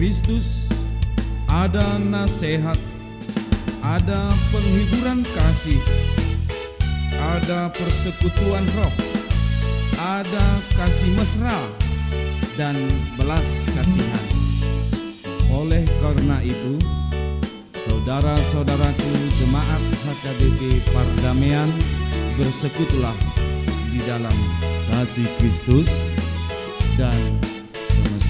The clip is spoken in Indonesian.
Kristus, ada nasihat, ada penghiburan kasih, ada persekutuan roh, ada kasih mesra, dan belas kasihan. Oleh karena itu, saudara-saudaraku jemaat HKBP Pardamean bersekutulah di dalam kasih Kristus dan kemesraan.